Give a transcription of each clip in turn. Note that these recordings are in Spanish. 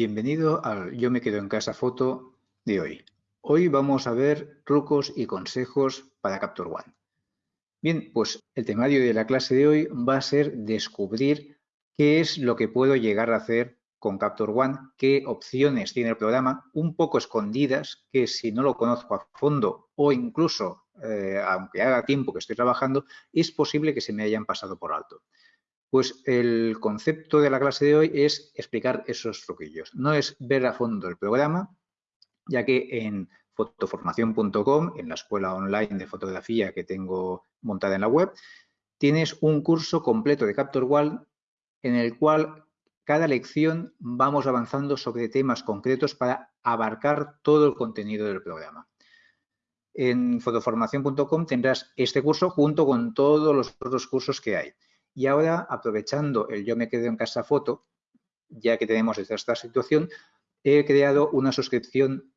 Bienvenido al Yo me quedo en casa foto de hoy. Hoy vamos a ver trucos y consejos para Capture One. Bien, pues el temario de la clase de hoy va a ser descubrir qué es lo que puedo llegar a hacer con Capture One, qué opciones tiene el programa, un poco escondidas, que si no lo conozco a fondo o incluso, eh, aunque haga tiempo que estoy trabajando, es posible que se me hayan pasado por alto. Pues el concepto de la clase de hoy es explicar esos truquillos. No es ver a fondo el programa, ya que en fotoformación.com, en la escuela online de fotografía que tengo montada en la web, tienes un curso completo de Capture One en el cual cada lección vamos avanzando sobre temas concretos para abarcar todo el contenido del programa. En fotoformación.com tendrás este curso junto con todos los otros cursos que hay. Y ahora, aprovechando el yo me quedo en casa foto, ya que tenemos esta situación, he creado una suscripción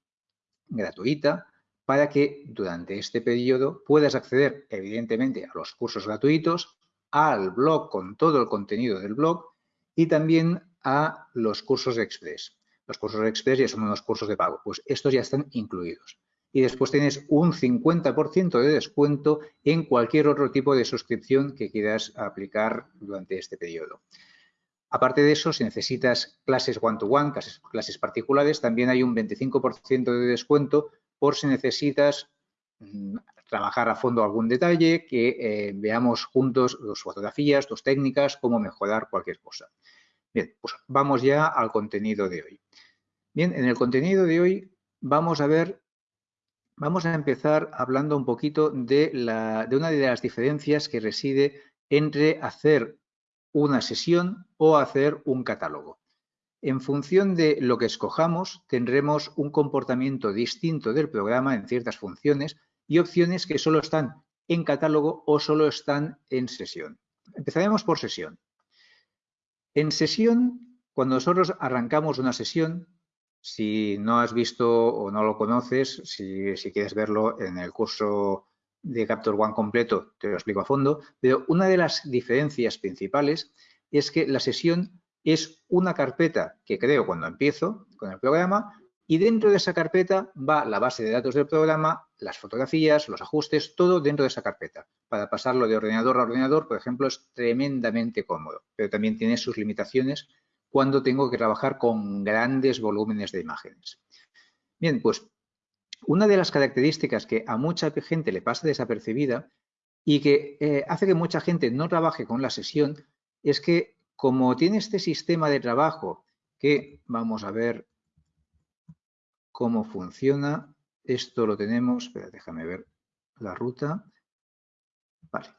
gratuita para que durante este periodo puedas acceder, evidentemente, a los cursos gratuitos, al blog con todo el contenido del blog y también a los cursos express. Los cursos express ya son unos cursos de pago, pues estos ya están incluidos y después tienes un 50% de descuento en cualquier otro tipo de suscripción que quieras aplicar durante este periodo. Aparte de eso, si necesitas clases one-to-one, clases, particulares, también hay un 25% de descuento por si necesitas mm, trabajar a fondo algún detalle, que eh, veamos juntos tus fotografías, tus técnicas, cómo mejorar cualquier cosa. Bien, pues vamos ya al contenido de hoy. Bien, en el contenido de hoy vamos a ver Vamos a empezar hablando un poquito de, una de las diferencias que reside entre hacer una sesión o hacer un catálogo. En función de lo que escojamos, tendremos un comportamiento distinto del programa en ciertas funciones y opciones que solo están en catálogo o solo están en sesión. Empezaremos por sesión. En sesión, cuando nosotros arrancamos una sesión, si no has visto o no lo conoces, si, quieres verlo en el curso de Capture One completo, te lo explico a fondo, pero una de las diferencias principales es que la sesión es una carpeta que creo cuando empiezo con el programa y dentro de esa carpeta va la base de datos del programa, las fotografías, los ajustes, todo dentro de esa carpeta. Para pasarlo de ordenador a ordenador, por ejemplo, es tremendamente cómodo, pero también tiene sus limitaciones cuando tengo que trabajar con grandes volúmenes de imágenes. Bien, pues una de las características que a mucha gente le pasa desapercibida y que eh, hace que mucha gente no trabaje con la sesión es que como tiene este sistema de trabajo que vamos a ver cómo funciona, esto lo tenemos, déjame ver la ruta. Vale,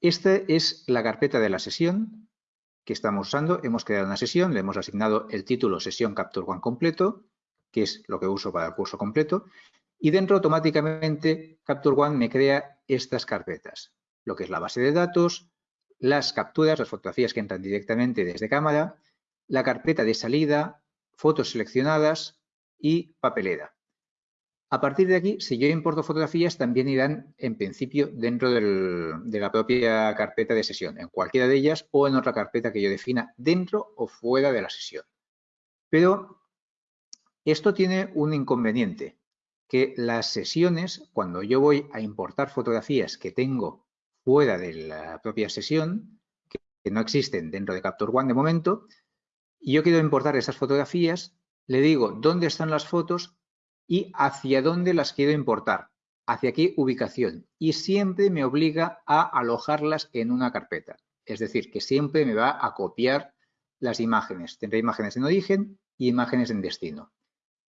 Esta es la carpeta de la sesión que estamos usando. Hemos creado una sesión, le hemos asignado el título sesión Capture One completo, que es lo que uso para el curso completo. Y dentro automáticamente Capture One me crea estas carpetas, lo que es la base de datos, las capturas, las fotografías que entran directamente desde cámara, la carpeta de salida, fotos seleccionadas y papelera. A partir de aquí, si yo importo fotografías, también irán en principio dentro de la propia carpeta de sesión, en cualquiera de ellas o en otra carpeta que yo defina dentro o fuera de la sesión. Pero esto tiene un inconveniente, que las sesiones, cuando yo voy a importar fotografías que tengo fuera de la propia sesión, que, no existen dentro de Capture One de momento, y yo quiero importar esas fotografías, le digo dónde están las fotos y hacia dónde las quiero importar, hacia qué ubicación. Y siempre me obliga a alojarlas en una carpeta. Es decir, que siempre me va a copiar las imágenes. Tendré imágenes en origen y imágenes en destino.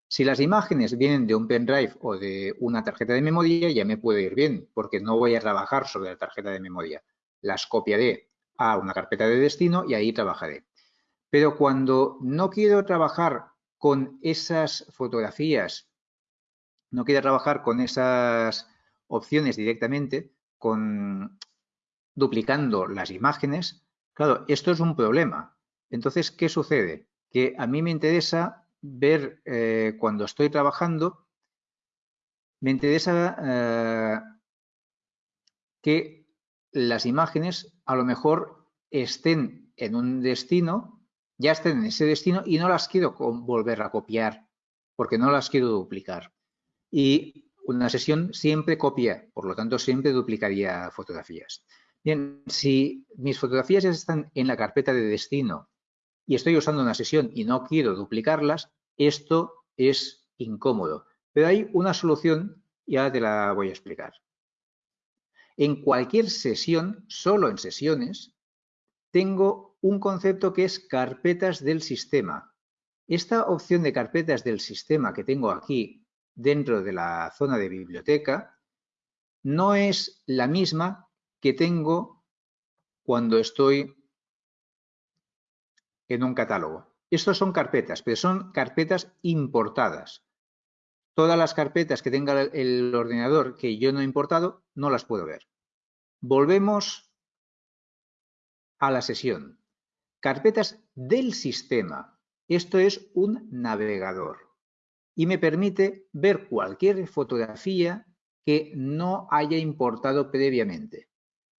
Si las imágenes vienen de un pendrive o de una tarjeta de memoria, ya me puede ir bien, porque no voy a trabajar sobre la tarjeta de memoria. Las copiaré a una carpeta de destino y ahí trabajaré. Pero cuando no quiero trabajar con esas fotografías no quiere trabajar con esas opciones directamente, con duplicando las imágenes, claro, esto es un problema. Entonces, ¿qué sucede? Que a mí me interesa ver eh, cuando estoy trabajando me interesa eh, que las imágenes a lo mejor estén en un destino, ya estén en ese destino y no las quiero volver a copiar porque no las quiero duplicar. Y una sesión siempre copia, por lo tanto siempre duplicaría fotografías. Bien, si mis fotografías ya están en la carpeta de destino y estoy usando una sesión y no quiero duplicarlas, esto es incómodo. Pero hay una solución y ahora te la voy a explicar. En cualquier sesión, solo en sesiones, tengo un concepto que es carpetas del sistema. Esta opción de carpetas del sistema que tengo aquí dentro de la zona de biblioteca no es la misma que tengo cuando estoy en un catálogo. Estos son carpetas, pero son carpetas importadas. Todas las carpetas que tenga el ordenador que yo no he importado, no las puedo ver. Volvemos a la sesión. Carpetas del sistema. Esto es un navegador y me permite ver cualquier fotografía que no haya importado previamente.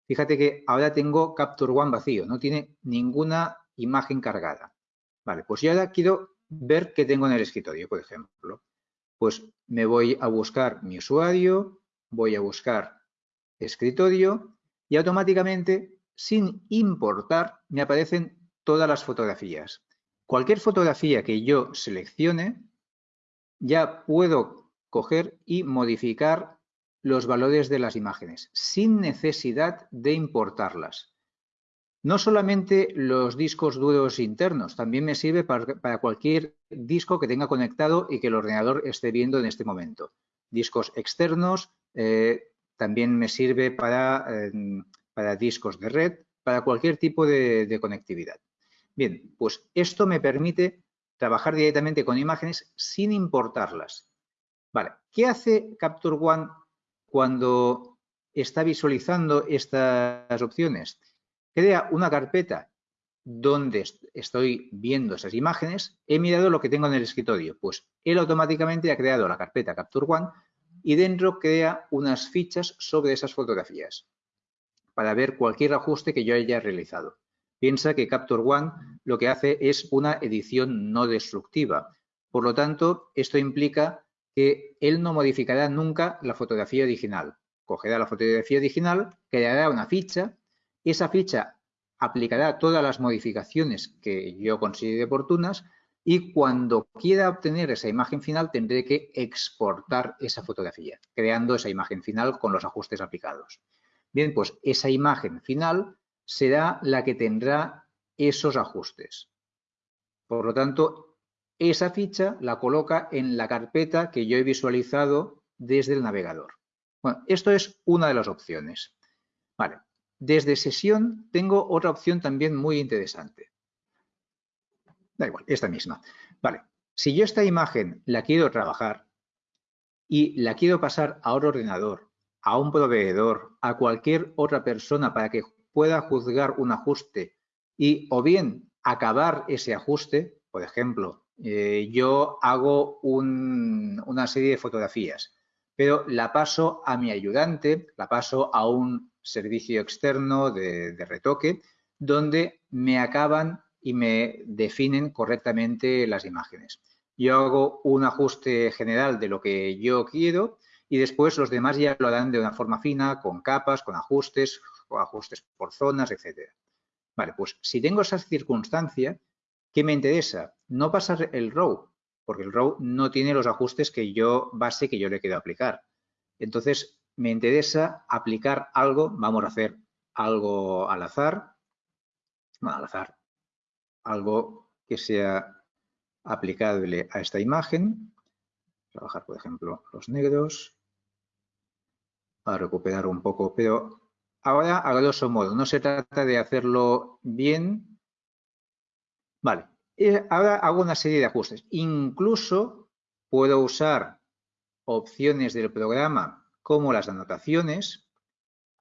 Fíjate que ahora tengo Capture One vacío, no tiene ninguna imagen cargada. Vale, pues yo ahora quiero ver qué tengo en el escritorio, por ejemplo. Pues me voy a buscar mi usuario, voy a buscar escritorio y automáticamente, sin importar, me aparecen todas las fotografías. Cualquier fotografía que yo seleccione, ya puedo coger y modificar los valores de las imágenes sin necesidad de importarlas. No solamente los discos duros internos, también me sirve para, cualquier disco que tenga conectado y que el ordenador esté viendo en este momento. Discos externos, eh, también me sirve para, em, para, discos de red, para cualquier tipo de conectividad. Bien, pues esto me permite trabajar directamente con imágenes sin importarlas. ¿qué hace Capture One cuando está visualizando estas opciones? Crea una carpeta donde estoy viendo esas imágenes, he mirado lo que tengo en el escritorio, pues él automáticamente ha creado la carpeta Capture One y dentro crea unas fichas sobre esas fotografías para ver cualquier ajuste que yo haya realizado. Piensa que Capture One lo que hace es una edición no destructiva. Por lo tanto, esto implica que él no modificará nunca la fotografía original. Cogerá la fotografía original, creará una ficha, esa ficha aplicará todas las modificaciones que yo considere oportunas y cuando quiera obtener esa imagen final tendré que exportar esa fotografía, creando esa imagen final con los ajustes aplicados. Bien, pues esa imagen final será la que tendrá esos ajustes. Por lo tanto, esa ficha la coloca en la carpeta que yo he visualizado desde el navegador. Bueno, esto es una de las opciones. Vale. Desde sesión tengo otra opción también muy interesante. Da igual, esta misma. Vale, si yo esta imagen la quiero trabajar y la quiero pasar a otro ordenador, a un proveedor, a cualquier otra persona para que pueda juzgar un ajuste y o bien acabar ese ajuste, por ejemplo, eh, yo hago una serie de fotografías, pero la paso a mi ayudante, la paso a un servicio externo de retoque, donde me acaban y me definen correctamente las imágenes. Yo hago un ajuste general de lo que yo quiero y después los demás ya lo harán de una forma fina, con capas, con ajustes, ajustes por zonas, etcétera. Vale, pues si tengo esa circunstancia, ¿qué me interesa? No pasar el row, porque el row no tiene los ajustes que yo, base que yo le quiero aplicar. Entonces, me interesa aplicar algo, vamos a hacer algo al azar, bueno, al azar, algo que sea aplicable a esta imagen. Trabajar, por ejemplo, los negros. Para recuperar un poco, pero ahora a grosso modo, no se trata de hacerlo bien. Vale, ahora hago una serie de ajustes. Incluso puedo usar opciones del programa como las anotaciones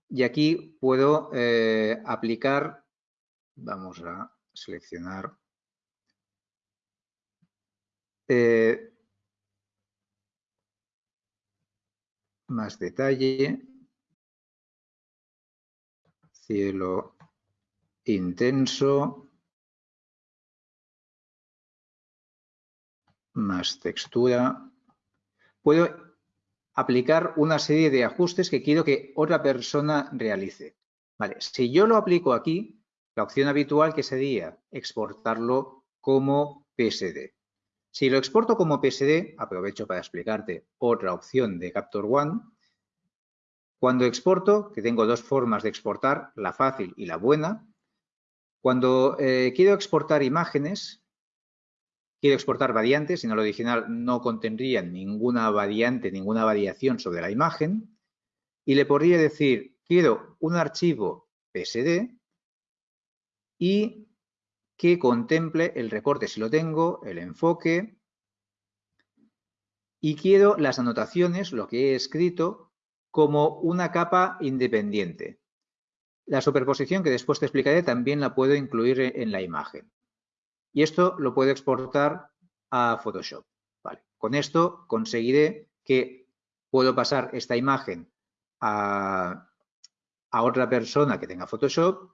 y aquí puedo eh, aplicar, vamos a seleccionar. Eh, más detalle. Cielo intenso. Más textura. Puedo aplicar una serie de ajustes que quiero que otra persona realice. Vale, si yo lo aplico aquí, la opción habitual que sería exportarlo como PSD. Si lo exporto como PSD, aprovecho para explicarte otra opción de Capture One. Cuando exporto, que tengo dos formas de exportar, la fácil y la buena, cuando eh, quiero exportar imágenes, quiero exportar variantes, si no lo original no contendría ninguna variante, ninguna variación sobre la imagen, y le podría decir, quiero un archivo PSD y que contemple el recorte si lo tengo, el enfoque y quiero las anotaciones, lo que he escrito, como una capa independiente. La superposición que después te explicaré también la puedo incluir en la imagen. Y esto lo puedo exportar a Photoshop. Vale. Con esto conseguiré que puedo pasar esta imagen a, a otra persona que tenga Photoshop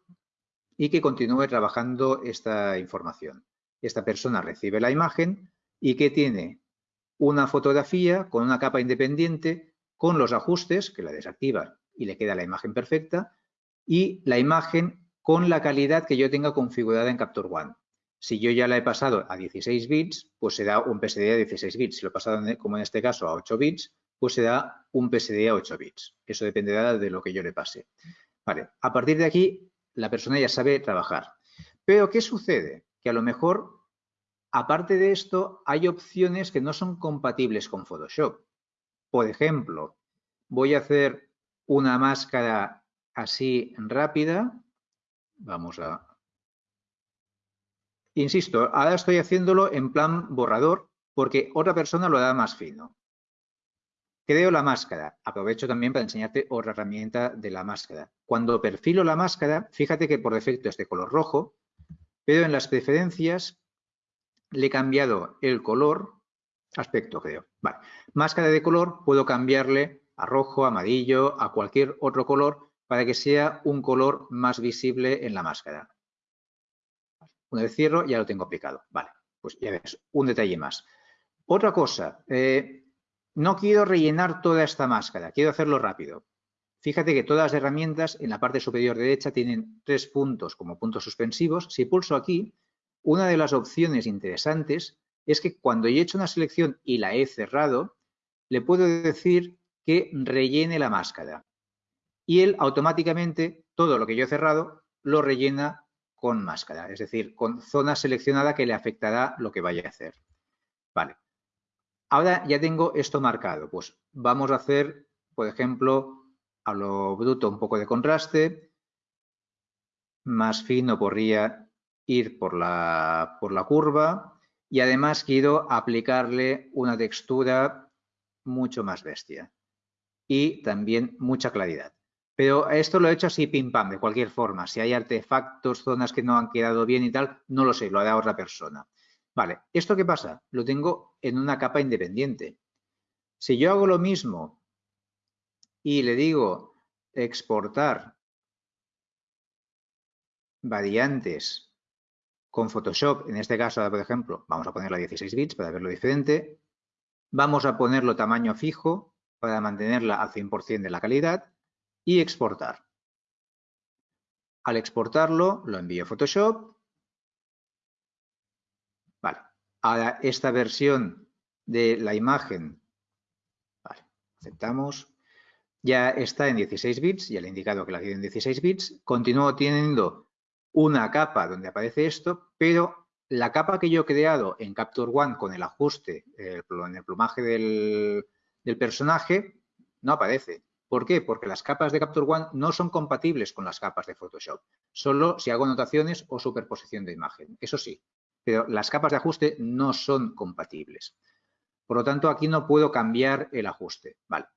y que continúe trabajando esta información. Esta persona recibe la imagen y que tiene una fotografía con una capa independiente con los ajustes que la desactiva y le queda la imagen perfecta y la imagen con la calidad que yo tenga configurada en Capture One. Si yo ya la he pasado a 16 bits, pues se da un PSD de 16 bits. Si lo he pasado, como en este caso, a 8 bits, pues se da un PSD a 8 bits. Eso dependerá de lo que yo le pase. Vale, a partir de aquí la persona ya sabe trabajar. Pero, ¿qué sucede? Que a lo mejor, aparte de esto, hay opciones que no son compatibles con Photoshop. Por ejemplo, voy a hacer una máscara así rápida. Vamos a... Insisto, ahora estoy haciéndolo en plan borrador porque otra persona lo da más fino. Creo la máscara. Aprovecho también para enseñarte otra herramienta de la máscara. Cuando perfilo la máscara, fíjate que por defecto es de color rojo, pero en las preferencias le he cambiado el color, aspecto creo. Vale. Máscara de color, puedo cambiarle a rojo, amarillo, a cualquier otro color para que sea un color más visible en la máscara. Una vez cierro, ya lo tengo aplicado. Vale, pues ya ves, un detalle más. Otra cosa, eh, no quiero rellenar toda esta máscara, quiero hacerlo rápido. Fíjate que todas las herramientas en la parte superior derecha tienen tres puntos como puntos suspensivos. Si pulso aquí, una de las opciones interesantes es que cuando yo he hecho una selección y la he cerrado, le puedo decir que rellene la máscara. Y él automáticamente, todo lo que yo he cerrado, lo rellena con máscara, es decir, con zona seleccionada que le afectará lo que vaya a hacer. Vale. Ahora ya tengo esto marcado. Pues vamos a hacer, por ejemplo, a lo bruto un poco de contraste. Más fino podría ir por la, por la curva. Y además quiero aplicarle una textura mucho más bestia. Y también mucha claridad. Pero esto lo he hecho así pim pam, de cualquier forma. Si hay artefactos, zonas que no han quedado bien y tal, no lo sé, lo hará otra persona. Vale, ¿esto qué pasa? Lo tengo en una capa independiente. Si yo hago lo mismo y le digo exportar variantes con Photoshop, en este caso, por ejemplo, vamos a ponerlo a 16 bits para verlo diferente. Vamos a ponerlo tamaño fijo para mantenerla al 100% de la calidad y exportar. Al exportarlo, lo envío a Photoshop a esta versión de la imagen, aceptamos, ya está en 16 bits, ya le he indicado que la quiero en 16 bits, continúo teniendo una capa donde aparece esto, pero la capa que yo he creado en Capture One con el ajuste en el plumaje del, personaje no aparece. ¿Por qué? Porque las capas de Capture One no son compatibles con las capas de Photoshop, solo si hago anotaciones o superposición de imagen. Eso sí, pero las capas de ajuste no son compatibles. Por lo tanto, aquí no puedo cambiar el ajuste. Vale.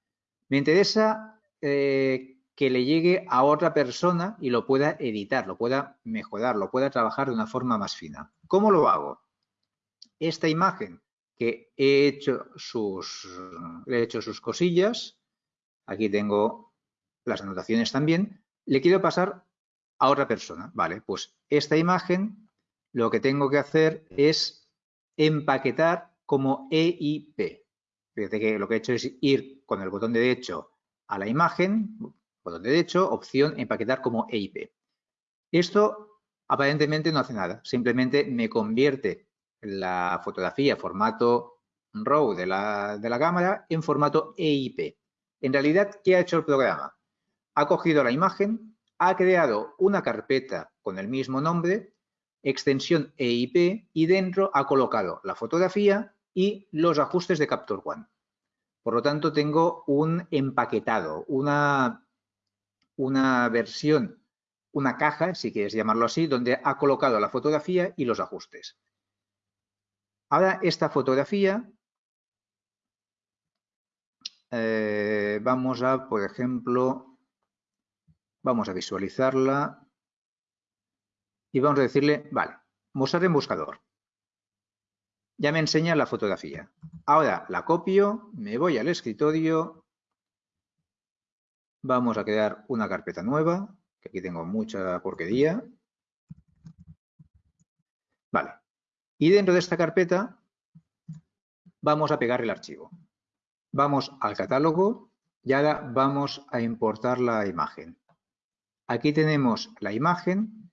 Me interesa eh, que le llegue a otra persona y lo pueda editar, lo pueda mejorar, lo pueda trabajar de una forma más fina. ¿Cómo lo hago? Esta imagen que he hecho sus, he hecho sus cosillas, aquí tengo las anotaciones también, le quiero pasar a otra persona. Vale, pues esta imagen lo que tengo que hacer es empaquetar como EIP. Fíjate que lo que he hecho es ir con el botón derecho a la imagen, botón derecho, opción empaquetar como EIP. Esto aparentemente no hace nada, simplemente me convierte la fotografía formato RAW de la, de la cámara en formato EIP. En realidad, ¿qué ha hecho el programa? Ha cogido la imagen, ha creado una carpeta con el mismo nombre, extensión EIP, y dentro ha colocado la fotografía y los ajustes de Capture One. Por lo tanto, tengo un empaquetado, una, una versión, una caja, si quieres llamarlo así, donde ha colocado la fotografía y los ajustes. Ahora, esta fotografía, eh, vamos a, por ejemplo, Vamos a visualizarla y vamos a decirle, vale, mostrar en buscador. Ya me enseña la fotografía. Ahora la copio, me voy al escritorio, vamos a crear una carpeta nueva, que aquí tengo mucha porquería. Vale. Y dentro de esta carpeta vamos a pegar el archivo. Vamos al catálogo y ahora vamos a importar la imagen. Aquí tenemos la imagen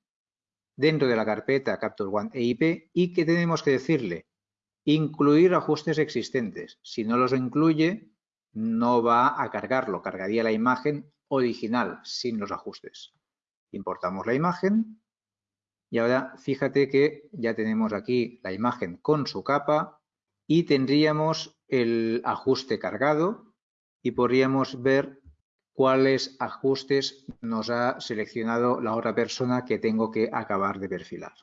dentro de la carpeta Capture One EIP y que tenemos que decirle incluir ajustes existentes. Si no los incluye, no va a cargarlo, cargaría la imagen original sin los ajustes. Importamos la imagen y ahora fíjate que ya tenemos aquí la imagen con su capa y tendríamos el ajuste cargado y podríamos ver cuáles ajustes nos ha seleccionado la otra persona que tengo que acabar de perfilar.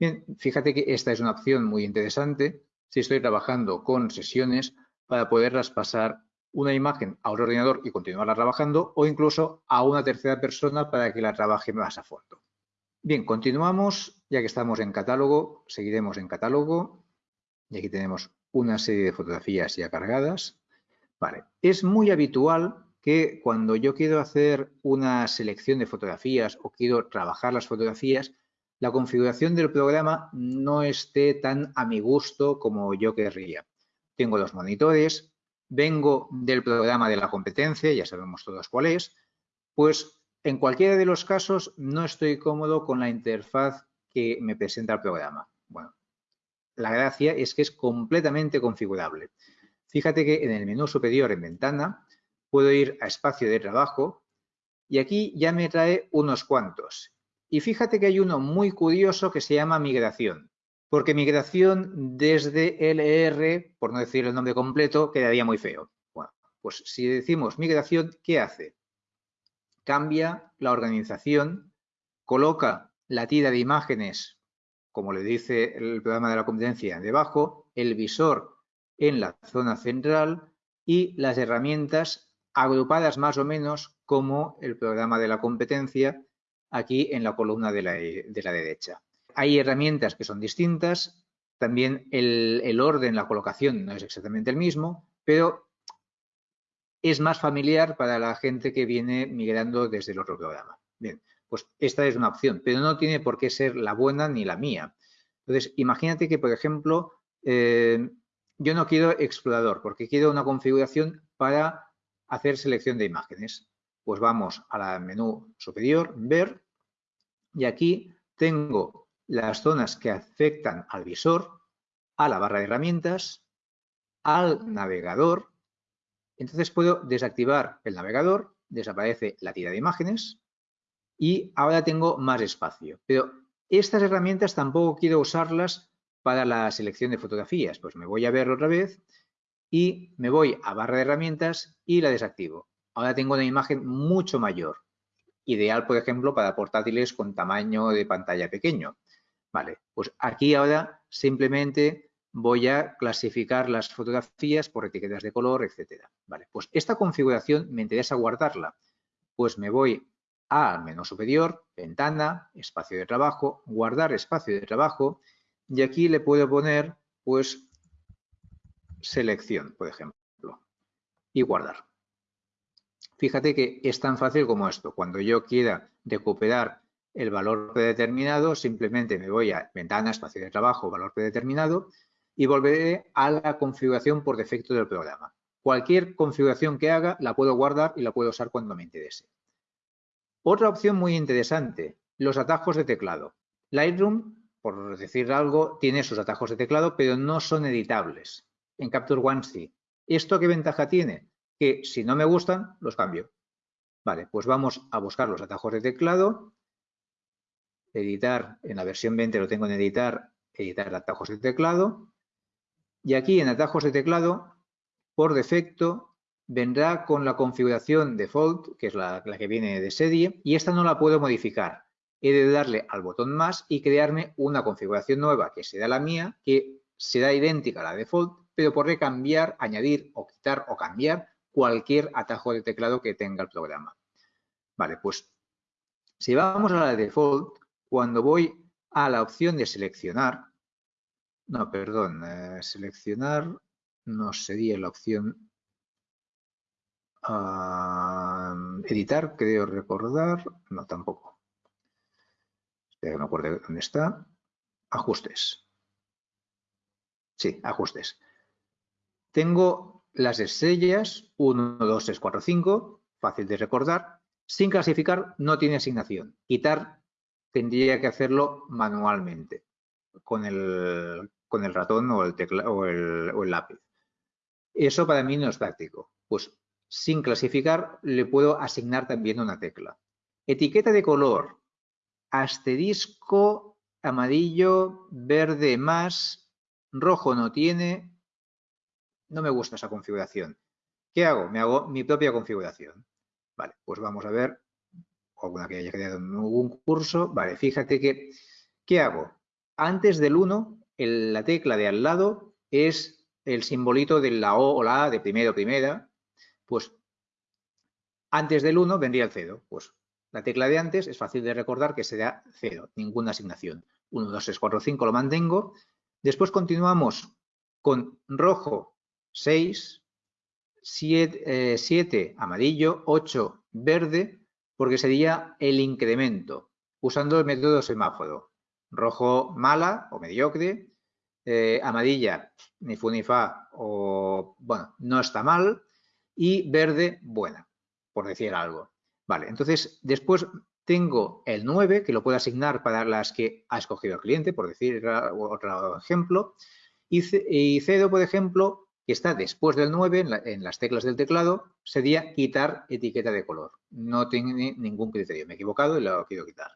Bien, fíjate que esta es una opción muy interesante si estoy trabajando con sesiones para poderlas pasar una imagen a otro ordenador y continuarla trabajando o incluso a una tercera persona para que la trabaje más a fondo. Bien, continuamos, ya que estamos en catálogo, seguiremos en catálogo y aquí tenemos una serie de fotografías ya cargadas. Vale, es muy habitual que cuando yo quiero hacer una selección de fotografías o quiero trabajar las fotografías, la configuración del programa no esté tan a mi gusto como yo querría. Tengo los monitores, vengo del programa de la competencia, ya sabemos todos cuál es, pues en cualquiera de los casos no estoy cómodo con la interfaz que me presenta el programa. Bueno, la gracia es que es completamente configurable. Fíjate que en el menú superior en ventana puedo ir a espacio de trabajo y aquí ya me trae unos cuantos. Y fíjate que hay uno muy curioso que se llama migración, porque migración desde LR, por no decir el nombre completo, quedaría muy feo. Bueno, pues si decimos migración, ¿qué hace? Cambia la organización, coloca la tira de imágenes, como le dice el programa de la competencia, debajo, el visor en la zona central y las herramientas agrupadas más o menos como el programa de la competencia aquí en la columna de la, derecha. Hay herramientas que son distintas, también el, orden, la colocación no es exactamente el mismo, pero es más familiar para la gente que viene migrando desde el otro programa. Bien, pues esta es una opción, pero no tiene por qué ser la buena ni la mía. Entonces, imagínate que, por ejemplo, eh, yo no quiero explorador porque quiero una configuración para hacer selección de imágenes. Pues vamos al menú superior, ver, y aquí tengo las zonas que afectan al visor, a la barra de herramientas, al navegador. Entonces puedo desactivar el navegador, desaparece la tira de imágenes y ahora tengo más espacio. Pero estas herramientas tampoco quiero usarlas para la selección de fotografías. Pues me voy a ver otra vez y me voy a barra de herramientas y la desactivo. Ahora tengo una imagen mucho mayor, ideal, por ejemplo, para portátiles con tamaño de pantalla pequeño. Vale, pues aquí ahora simplemente voy a clasificar las fotografías por etiquetas de color, etcétera. Vale, pues esta configuración me interesa guardarla. Pues me voy al menú superior, ventana, espacio de trabajo, guardar espacio de trabajo y aquí le puedo poner pues selección, por ejemplo, y guardar. fíjate que es tan fácil como esto. Cuando yo quiera recuperar el valor predeterminado, simplemente me voy a ventana, espacio de trabajo, valor predeterminado y volveré a la configuración por defecto del programa. Cualquier configuración que haga la puedo guardar y la puedo usar cuando me interese. Otra opción muy interesante, los atajos de teclado. Lightroom, por decir algo, tiene sus atajos de teclado, pero no son editables. En Capture One sí. ¿Esto qué ventaja tiene? Que si no me gustan, los cambio. Vale, pues vamos a buscar los atajos de teclado. Editar, en la versión 20 lo tengo en editar, editar atajos de teclado. Y aquí en atajos de teclado, por defecto, vendrá con la configuración default, que es la, que viene de serie, y esta no la puedo modificar. He de darle al botón más y crearme una configuración nueva que será la mía, que será idéntica a la default, pero podré cambiar, añadir o quitar o cambiar cualquier atajo de teclado que tenga el programa. Vale, pues si vamos a la default, cuando voy a la opción de seleccionar, no, perdón, eh, seleccionar no sería la opción editar, creo recordar, no tampoco. Espera no acuerdo dónde está. Ajustes. Sí, ajustes. Tengo las estrellas 1, 2, 3, 4, 5, fácil de recordar. Sin clasificar no tiene asignación. Quitar tendría que hacerlo manualmente con el ratón o el, lápiz. Eso para mí no es práctico. Pues sin clasificar le puedo asignar también una tecla. Etiqueta de color. Asterisco, amarillo, verde más, rojo no tiene. No me gusta esa configuración. ¿Qué hago? Me hago mi propia configuración. Vale, pues vamos a ver alguna que haya creado en algún curso. Vale, fíjate que, ¿qué hago? Antes del 1 la tecla de al lado es el simbolito de la O o la A de primero primera, pues antes del 1 vendría el 0. Pues la tecla de antes es fácil de recordar que será 0, ninguna asignación. 1, 2, 3, 4, 5 lo mantengo. Después continuamos con rojo 6, 7, 7 amarillo, 8 verde, porque sería el incremento, usando el método semáforo. Rojo mala o mediocre, eh, amarilla, ni fu ni fa, o bueno, no está mal, y verde, buena, por decir algo. Vale, entonces después tengo el 9, que lo puedo asignar para las que ha escogido el cliente, por decir otro ejemplo, y, 0, por ejemplo, que está después del 9 en, las teclas del teclado, sería quitar etiqueta de color. No tiene ningún criterio. Me he equivocado y lo quiero quitar.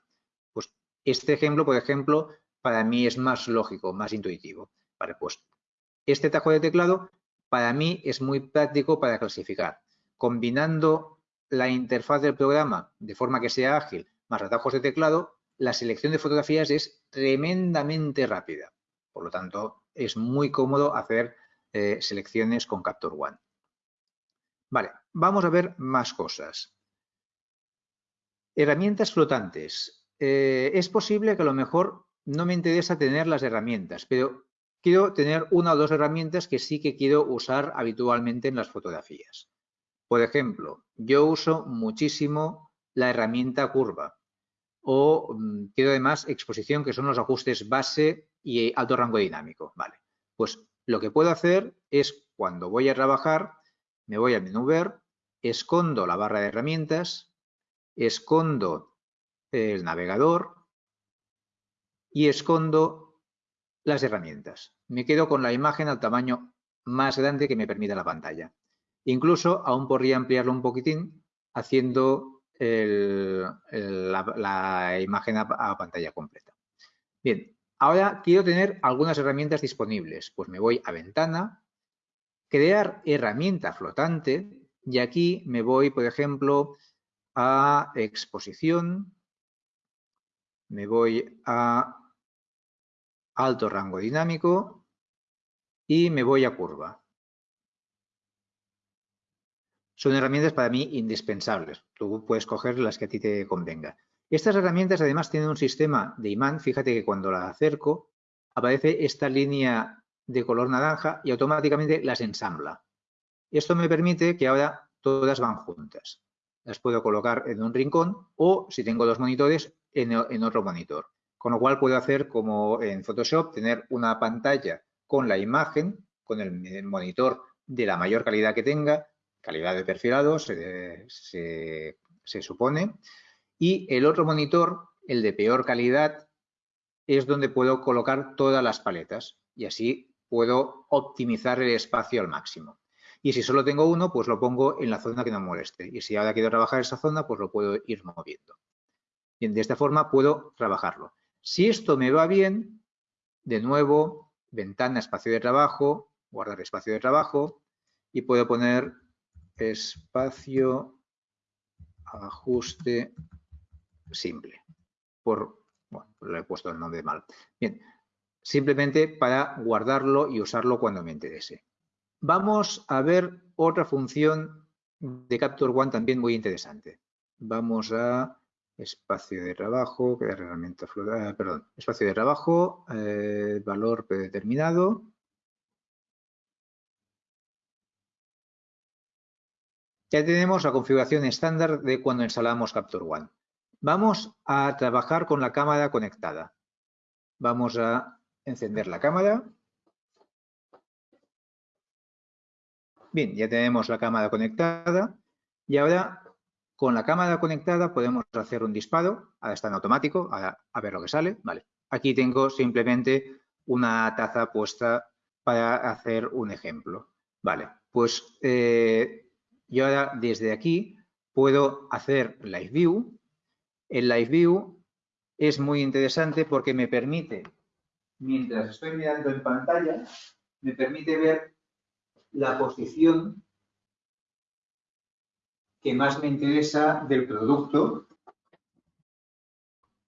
Pues este ejemplo, por ejemplo, para mí es más lógico, más intuitivo. Pues este tajo de teclado para mí es muy práctico para clasificar. Combinando la interfaz del programa de forma que sea ágil más atajos de teclado, la selección de fotografías es tremendamente rápida. Por lo tanto, es muy cómodo hacer eh, selecciones con Capture One. Vale, vamos a ver más cosas. Herramientas flotantes. Eh, es posible que a lo mejor no me interesa tener las herramientas, pero quiero tener una o dos herramientas que sí que quiero usar habitualmente en las fotografías. Por ejemplo, yo uso muchísimo la herramienta curva o mm, quiero además exposición que son los ajustes base y alto rango dinámico. Vale, pues lo que puedo hacer es cuando voy a trabajar, me voy al menú ver, escondo la barra de herramientas, escondo el navegador y escondo las herramientas. Me quedo con la imagen al tamaño más grande que me permita la pantalla. Incluso aún podría ampliarlo un poquitín haciendo la, imagen a, pantalla completa. Bien, ahora quiero tener algunas herramientas disponibles. Pues me voy a ventana, crear herramienta flotante y aquí me voy, por ejemplo, a exposición, me voy a alto rango dinámico y me voy a curva. Son herramientas para mí indispensables. Tú puedes coger las que a ti te convenga. Estas herramientas además tienen un sistema de imán. Fíjate que cuando la acerco aparece esta línea de color naranja y automáticamente las ensambla. Esto me permite que ahora todas van juntas. las puedo colocar en un rincón o si tengo dos monitores en, otro monitor. Con lo cual puedo hacer como en Photoshop, tener una pantalla con la imagen, con el monitor de la mayor calidad que tenga, calidad de perfilado se, se supone, y el otro monitor, el de peor calidad, es donde puedo colocar todas las paletas y así puedo optimizar el espacio al máximo. Y si solo tengo uno, pues lo pongo en la zona que no moleste. Y si ahora quiero trabajar esa zona, pues lo puedo ir moviendo. Bien, de esta forma puedo trabajarlo. Si esto me va bien, de nuevo, ventana, espacio de trabajo, guardar espacio de trabajo y puedo poner espacio ajuste simple. Por, bueno, le he puesto el nombre mal. Bien, simplemente para guardarlo y usarlo cuando me interese. Vamos a ver otra función de Capture One también muy interesante. Vamos a espacio de trabajo, que herramienta eh, perdón, espacio de trabajo, eh, valor predeterminado. Ya tenemos la configuración estándar de cuando instalamos Capture One. Vamos a trabajar con la cámara conectada. Vamos a encender la cámara. Bien, ya tenemos la cámara conectada y ahora con la cámara conectada podemos hacer un disparo, ahora está en automático, a ver lo que sale. Vale. Aquí tengo simplemente una taza puesta para hacer un ejemplo. Vale, pues eh, yo ahora desde aquí puedo hacer Live View. El Live View es muy interesante porque me permite, mientras estoy mirando en pantalla, me permite ver la posición que más me interesa del producto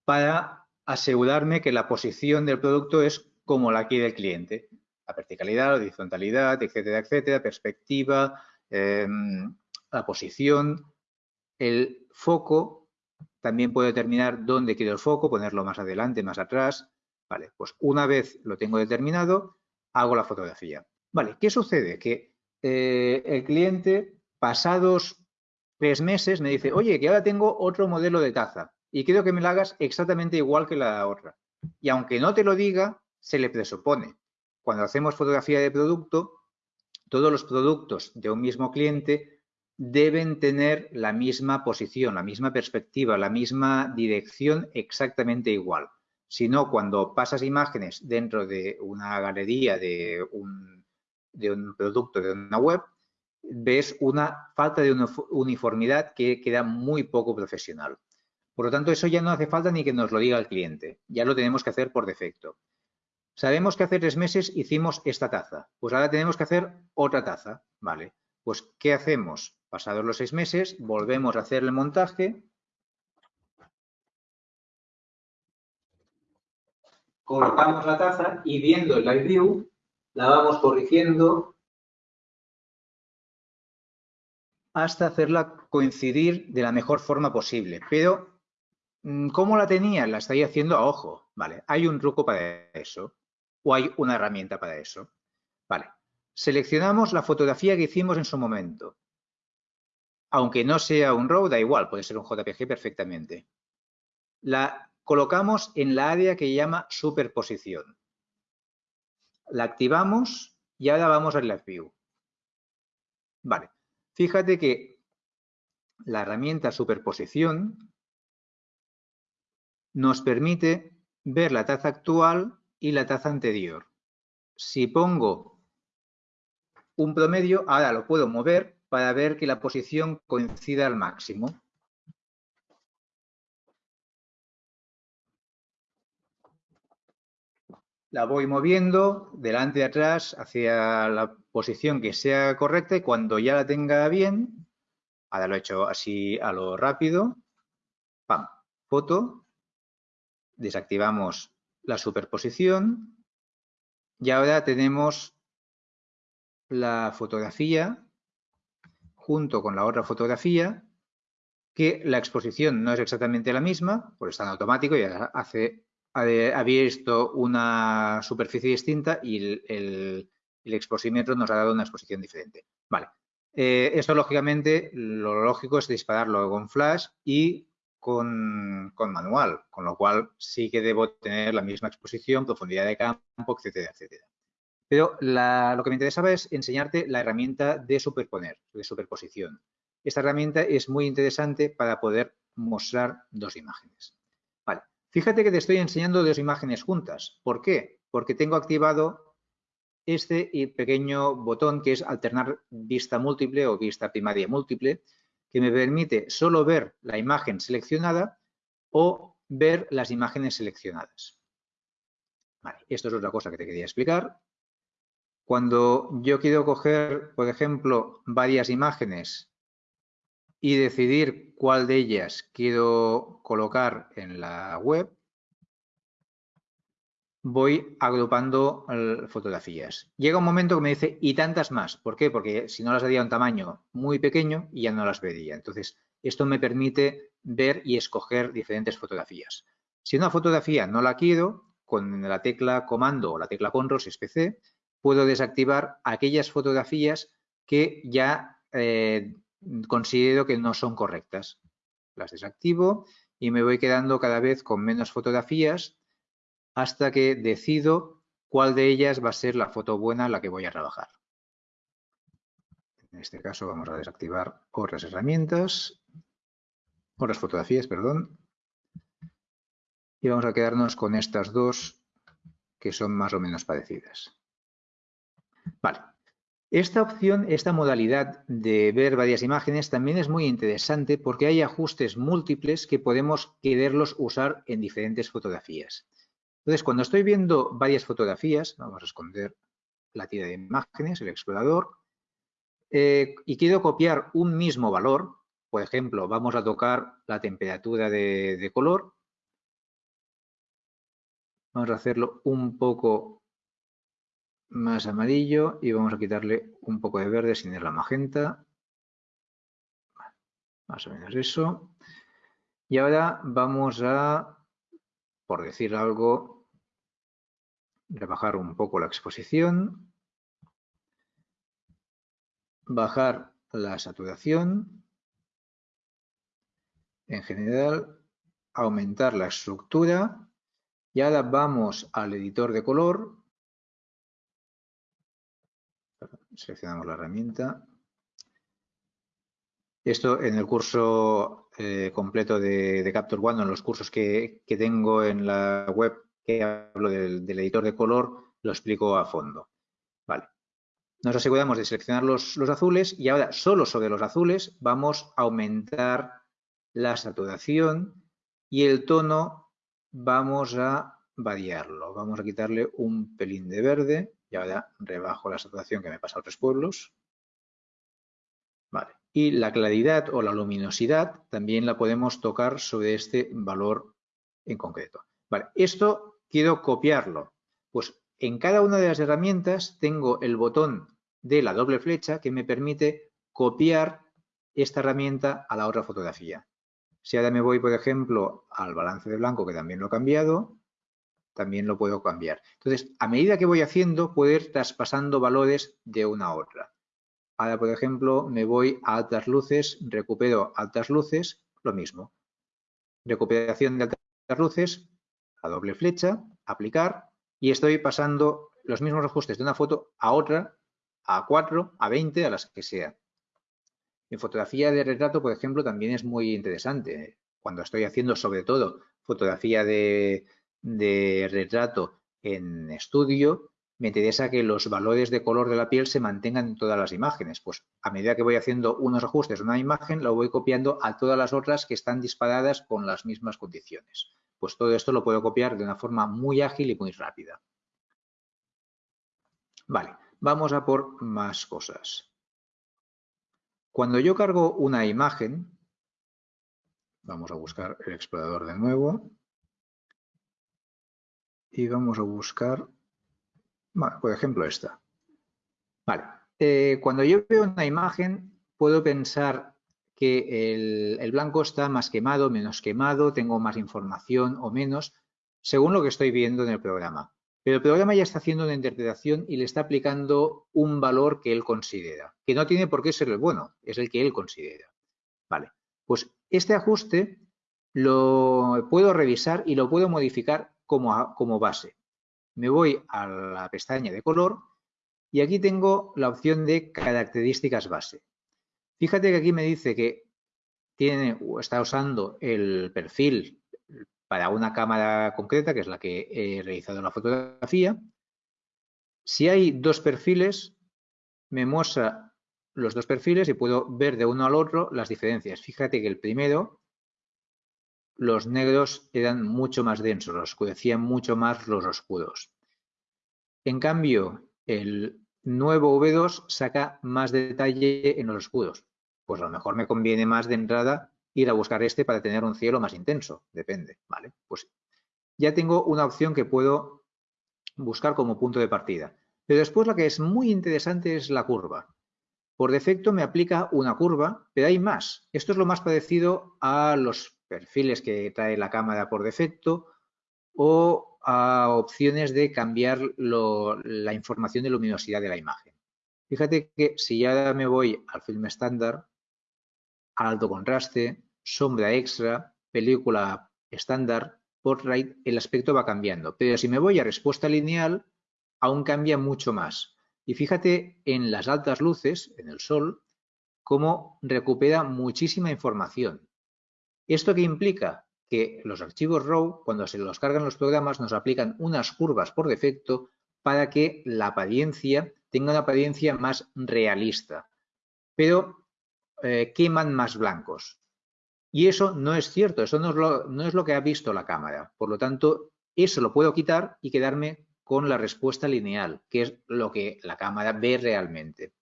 para asegurarme que la posición del producto es como la quiere el cliente. La verticalidad, la horizontalidad, etcétera, etcétera, perspectiva, em, la posición, el foco. También puedo determinar dónde quiero el foco, ponerlo más adelante, más atrás. Vale, pues una vez lo tengo determinado, hago la fotografía. Vale, ¿qué sucede? Que eh, el cliente, pasados tres meses, me dice, oye, que ahora tengo otro modelo de taza y quiero que me la hagas exactamente igual que la otra. Y aunque no te lo diga, se le presupone. Cuando hacemos fotografía de producto, todos los productos de un mismo cliente deben tener la misma posición, la misma perspectiva, la misma dirección exactamente igual. Si no, cuando pasas imágenes dentro de una galería de un producto de una web, ves una falta de uniformidad que queda muy poco profesional. Por lo tanto, eso ya no hace falta ni que nos lo diga el cliente, ya lo tenemos que hacer por defecto. Sabemos que hace tres meses hicimos esta taza, pues ahora tenemos que hacer otra taza, ¿vale? Pues, ¿qué hacemos? Pasados los seis meses, volvemos a hacer el montaje, colocamos la taza y viendo el live view la vamos corrigiendo hasta hacerla coincidir de la mejor forma posible. Pero, mm, ¿cómo la tenía? La estoy haciendo a ojo. Vale, hay un truco para eso o hay una herramienta para eso. Vale, seleccionamos la fotografía que hicimos en su momento. Aunque no sea un RAW, da igual, puede ser un JPG perfectamente. La colocamos en la área que llama superposición. La activamos y ahora vamos al Live View. Vale, fíjate que la herramienta superposición nos permite ver la taza actual y la taza anterior. Si pongo un promedio, ahora lo puedo mover para ver que la posición coincida al máximo. la voy moviendo delante y atrás hacia la posición que sea correcta y cuando ya la tenga bien, ahora lo he hecho así a lo rápido, pam, foto, desactivamos la superposición y ahora tenemos la fotografía junto con la otra fotografía que la exposición no es exactamente la misma, pues está en automático y hace había visto una superficie distinta y el, exposímetro nos ha dado una exposición diferente. Vale. Eh, esto, lógicamente, lo lógico es dispararlo con flash y con, manual, con lo cual sí que debo tener la misma exposición, profundidad de campo, etcétera, etcétera. Pero lo que me interesaba es enseñarte la herramienta de superponer, de superposición. Esta herramienta es muy interesante para poder mostrar dos imágenes. Fíjate que te estoy enseñando dos imágenes juntas. ¿Por qué? Porque tengo activado este pequeño botón que es alternar vista múltiple o vista primaria múltiple, que me permite solo ver la imagen seleccionada o ver las imágenes seleccionadas. Esto es otra cosa que te quería explicar. Cuando yo quiero coger, por ejemplo, varias imágenes y decidir cuál de ellas quiero colocar en la web, voy agrupando fotografías. Llega un momento que me dice, y tantas más. ¿Por qué? Porque si no las daría un tamaño muy pequeño y ya no las vería. Entonces, esto me permite ver y escoger diferentes fotografías. Si una fotografía no la quiero, con la tecla comando o la tecla control, si es PC, puedo desactivar aquellas fotografías que ya eh, considero que no son correctas. Las desactivo y me voy quedando cada vez con menos fotografías hasta que decido cuál de ellas va a ser la foto buena la que voy a trabajar. En este caso vamos a desactivar otras herramientas, otras fotografías, perdón. Y vamos a quedarnos con estas dos que son más o menos parecidas. Vale. Esta opción, esta modalidad de ver varias imágenes también es muy interesante porque hay ajustes múltiples que podemos quererlos usar en diferentes fotografías. Entonces, cuando estoy viendo varias fotografías, vamos a esconder la tira de imágenes, el explorador, eh, y quiero copiar un mismo valor, por ejemplo, vamos a tocar la temperatura de, color, vamos a hacerlo un poco más amarillo y vamos a quitarle un poco de verde sin ir la magenta. Más o menos eso. Y ahora vamos a, por decir algo, rebajar un poco la exposición, bajar la saturación, en general aumentar la estructura y ahora vamos al editor de color, seleccionamos la herramienta. Esto en el curso eh, completo de, Capture One, en los cursos que tengo en la web que hablo del, editor de color, lo explico a fondo. Vale. Nos aseguramos de seleccionar los, azules y ahora solo sobre los azules vamos a aumentar la saturación y el tono vamos a variarlo. Vamos a quitarle un pelín de verde y ahora rebajo la saturación que me pasa a otros pueblos. Vale. Y la claridad o la luminosidad también la podemos tocar sobre este valor en concreto. Vale. Esto quiero copiarlo. Pues en cada una de las herramientas tengo el botón de la doble flecha que me permite copiar esta herramienta a la otra fotografía. Si ahora me voy, por ejemplo, al balance de blanco, que también lo he cambiado, también lo puedo cambiar. Entonces, a medida que voy haciendo, puedo ir traspasando valores de una a otra. Ahora, por ejemplo, me voy a altas luces, recupero altas luces, lo mismo. Recuperación de altas luces, doble flecha, aplicar, y estoy pasando los mismos ajustes de una foto a otra, a 4, a 20, a las que sea. En fotografía de retrato, por ejemplo, también es muy interesante. Cuando estoy haciendo sobre todo fotografía de, de retrato en estudio, me interesa que los valores de color de la piel se mantengan en todas las imágenes. Pues a medida que voy haciendo unos ajustes en una imagen, lo voy copiando a todas las otras que están disparadas con las mismas condiciones pues todo esto lo puedo copiar de una forma muy ágil y muy rápida. Vale, vamos a por más cosas. Cuando yo cargo una imagen, vamos a buscar el explorador de nuevo y vamos a buscar, por ejemplo, esta. Vale, eh, cuando yo veo una imagen, puedo pensar que el, blanco está más quemado, menos quemado, tengo más información o menos, según lo que estoy viendo en el programa. Pero el programa ya está haciendo una interpretación y le está aplicando un valor que él considera, que no tiene por qué ser el bueno, es el que él considera. Vale, pues este ajuste lo puedo revisar y lo puedo modificar como, como base. Me voy a la pestaña de color y aquí tengo la opción de características base. Fíjate que aquí me dice que tiene está usando el perfil para una cámara concreta, que es la que he realizado la fotografía. Si hay dos perfiles, me muestra los dos perfiles y puedo ver de uno al otro las diferencias. Fíjate que el primero, los negros eran mucho más densos, los oscurecían mucho más los oscuros. En cambio, el nuevo V2 saca más detalle en los oscuros. Pues a lo mejor me conviene más de entrada ir a buscar este para tener un cielo más intenso, depende, ¿vale? Pues ya tengo una opción que puedo buscar como punto de partida. Pero después la que es muy interesante es la curva. Por defecto me aplica una curva, pero hay más. Esto es lo más parecido a los perfiles que trae la cámara por defecto o a opciones de cambiar la información de luminosidad de la imagen. Fíjate que si ya me voy al film estándar, alto contraste, sombra extra, película estándar, portrait, el aspecto va cambiando. Pero si me voy a respuesta lineal, aún cambia mucho más. Y fíjate en las altas luces, en el sol, cómo recupera muchísima información. ¿Esto qué implica? Que los archivos RAW, cuando se los cargan los programas, nos aplican unas curvas por defecto para que la apariencia tenga una apariencia más realista. Pero eh, queman más blancos. Y eso no es cierto, eso no es, lo, no es lo que ha visto la cámara. Por lo tanto, eso lo puedo quitar y quedarme con la respuesta lineal, que es lo que la cámara ve realmente.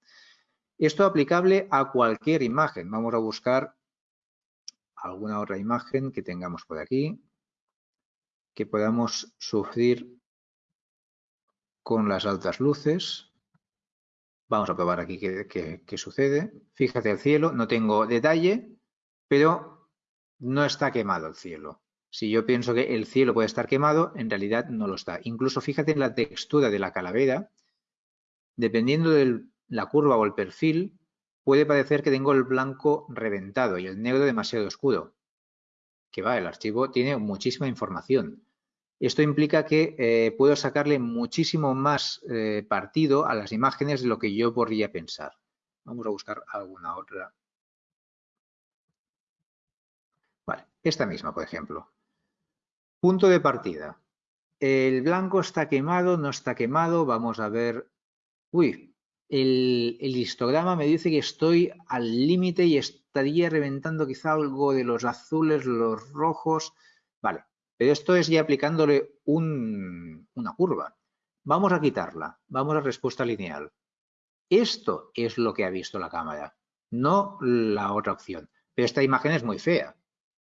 Esto aplicable a cualquier imagen. Vamos a buscar alguna otra imagen que tengamos por aquí, que podamos sufrir con las altas luces. Vamos a probar aquí qué, sucede. Fíjate el cielo, no tengo detalle, pero no está quemado el cielo. Si yo pienso que el cielo puede estar quemado, en realidad no lo está. Incluso fíjate en la textura de la calavera, dependiendo de la curva o el perfil, puede parecer que tengo el blanco reventado y el negro demasiado oscuro. Que va, el archivo tiene muchísima información. Esto implica que eh, puedo sacarle muchísimo más eh, partido a las imágenes de lo que yo podría pensar. Vamos a buscar alguna otra. Vale, esta misma, por ejemplo. Punto de partida. El blanco está quemado, no está quemado. Vamos a ver. Uy, el, histograma me dice que estoy al límite y estaría reventando quizá algo de los azules, los rojos. Vale, pero esto es ya aplicándole una curva. Vamos a quitarla. Vamos a respuesta lineal. Esto es lo que ha visto la cámara, no la otra opción. Pero esta imagen es muy fea.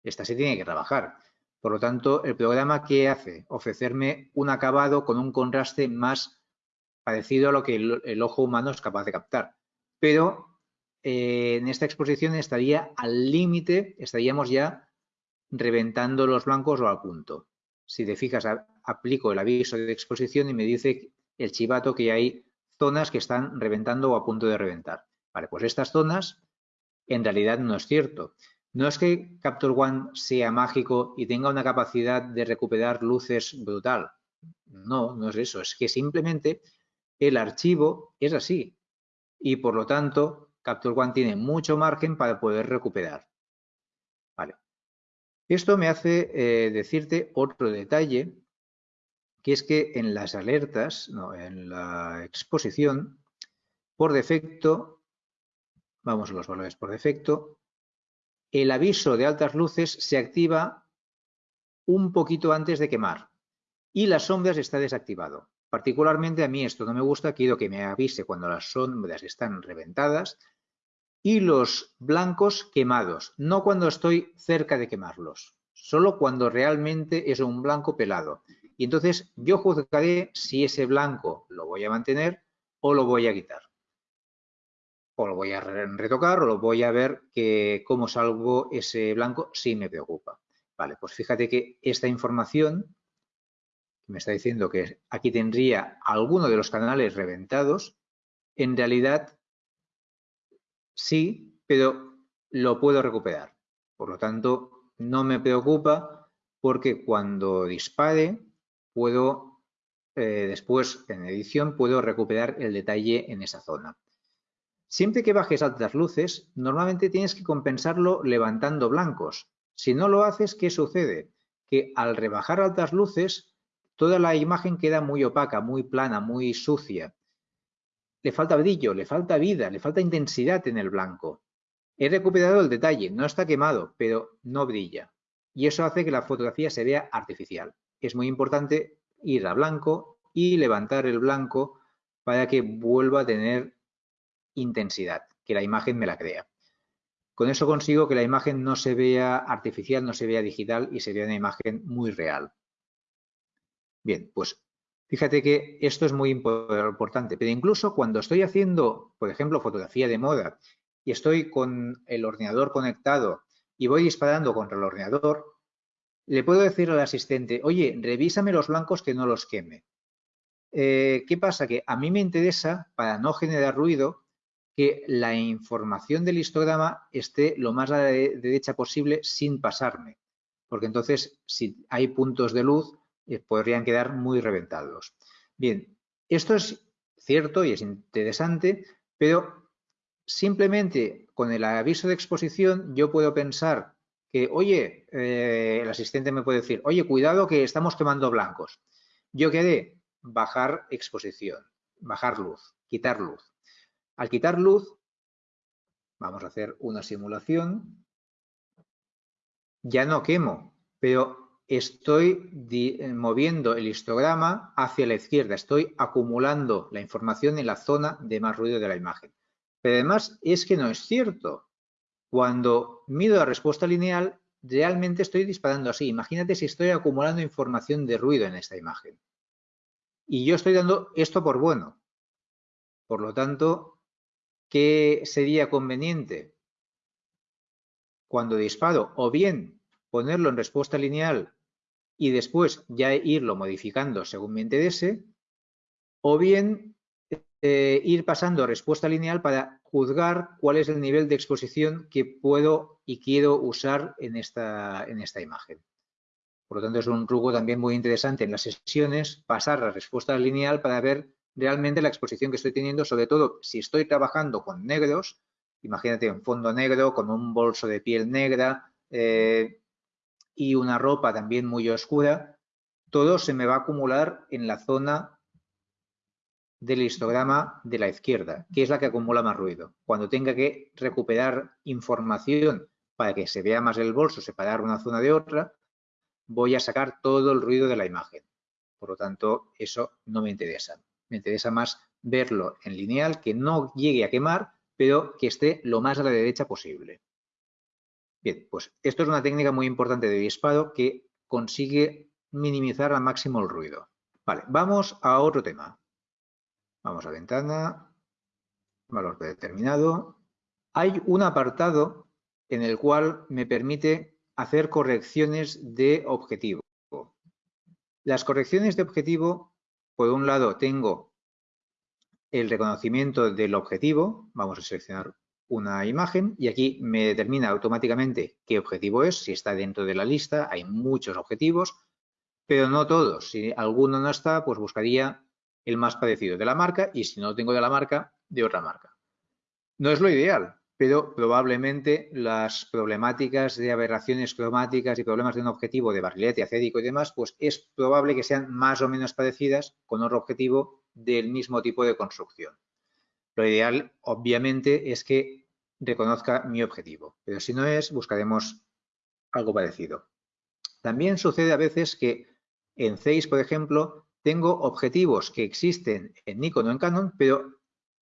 Esta se tiene que trabajar. Por lo tanto, el programa ¿qué hace? Ofrecerme un acabado con un contraste más parecido a lo que el, ojo humano es capaz de captar. Pero eh, en esta exposición estaría al límite, estaríamos ya reventando los blancos o al punto. Si te fijas, aplico el aviso de exposición y me dice el chivato que hay zonas que están reventando o a punto de reventar. Vale, pues estas zonas en realidad no es cierto. No es que Capture One sea mágico y tenga una capacidad de recuperar luces brutal. No, no es eso. Es que simplemente el archivo es así. Y por lo tanto, Capture One tiene mucho margen para poder recuperar. Vale. Esto me hace eh, decirte otro detalle, que es que en las alertas, no, en la exposición, por defecto, vamos a los valores por defecto, el aviso de altas luces se activa un poquito antes de quemar y las sombras está desactivado. Particularmente a mí esto no me gusta, quiero que me avise cuando las sombras están reventadas y los blancos quemados, no cuando estoy cerca de quemarlos, solo cuando realmente es un blanco pelado. Y entonces yo juzgaré si ese blanco lo voy a mantener o lo voy a quitar. O lo voy a retocar o lo voy a ver que cómo salgo ese blanco si me preocupa. Vale, pues fíjate que esta información me está diciendo que aquí tendría alguno de los canales reventados, en realidad sí, pero lo puedo recuperar. Por lo tanto, no me preocupa porque cuando dispare puedo, eh, después en edición, puedo recuperar el detalle en esa zona. Siempre que bajes altas luces, normalmente tienes que compensarlo levantando blancos. Si no lo haces, ¿qué sucede? Que al rebajar altas luces, toda la imagen queda muy opaca, muy plana, muy sucia. Le falta brillo, le falta vida, le falta intensidad en el blanco. He recuperado el detalle, no está quemado, pero no brilla. Y eso hace que la fotografía se vea artificial. Es muy importante ir a blanco y levantar el blanco para que vuelva a tener intensidad, que la imagen me la crea. Con eso consigo que la imagen no se vea artificial, no se vea digital y se vea una imagen muy real. Bien, pues fíjate que esto es muy importante, pero incluso cuando estoy haciendo, por ejemplo, fotografía de moda y estoy con el ordenador conectado y voy disparando contra el ordenador, le puedo decir al asistente, oye, revísame los blancos que no los queme. Eh, ¿Qué pasa? Que a mí me interesa, para no generar ruido, que la información del histograma esté lo más a la derecha posible sin pasarme, porque entonces si hay puntos de luz podrían quedar muy reventados. Bien, esto es cierto y es interesante, pero simplemente con el aviso de exposición yo puedo pensar que, oye, eh, el asistente me puede decir, oye, cuidado que estamos quemando blancos. Yo quedé bajar exposición, bajar luz, quitar luz. Al quitar luz, vamos a hacer una simulación, ya no quemo, pero estoy eh, moviendo el histograma hacia la izquierda, estoy acumulando la información en la zona de más ruido de la imagen. Pero además es que no es cierto. Cuando mido la respuesta lineal, realmente estoy disparando así. Imagínate si estoy acumulando información de ruido en esta imagen. Y yo estoy dando esto por bueno. Por lo tanto, ¿qué sería conveniente? Cuando disparo, o bien ponerlo en respuesta lineal y después ya irlo modificando según me interese, o bien eh, ir pasando respuesta lineal para juzgar cuál es el nivel de exposición que puedo y quiero usar en esta, en esta imagen. Por lo tanto, es un truco también muy interesante en las sesiones, pasar a respuesta lineal para ver realmente la exposición que estoy teniendo, sobre todo si estoy trabajando con negros, imagínate un fondo negro con un bolso de piel negra eh, y una ropa también muy oscura, todo se me va a acumular en la zona del histograma de la izquierda, que es la que acumula más ruido. Cuando tenga que recuperar información para que se vea más el bolso, separar una zona de otra, voy a sacar todo el ruido de la imagen. Por lo tanto, eso no me interesa. Me interesa más verlo en lineal, que no llegue a quemar, pero que esté lo más a la derecha posible. Bien, pues esto es una técnica muy importante de disparo que consigue minimizar al máximo el ruido. Vale, vamos a otro tema. Vamos a ventana, valor predeterminado. Hay un apartado en el cual me permite hacer correcciones de objetivo. Las correcciones de objetivo por un lado tengo el reconocimiento del objetivo, vamos a seleccionar una imagen y aquí me determina automáticamente qué objetivo es, si está dentro de la lista, hay muchos objetivos, pero no todos. Si alguno no está, pues buscaría el más parecido de la marca y si no tengo de la marca, de otra marca. No es lo ideal, pero probablemente las problemáticas de aberraciones cromáticas y problemas de un objetivo de barrilete acédico y demás, pues es probable que sean más o menos parecidas con otro objetivo del mismo tipo de construcción. Lo ideal, obviamente, es que reconozca mi objetivo, pero si no es, buscaremos algo parecido. También sucede a veces que en CEIS, por ejemplo, tengo objetivos que existen en Nikon o en Canon, pero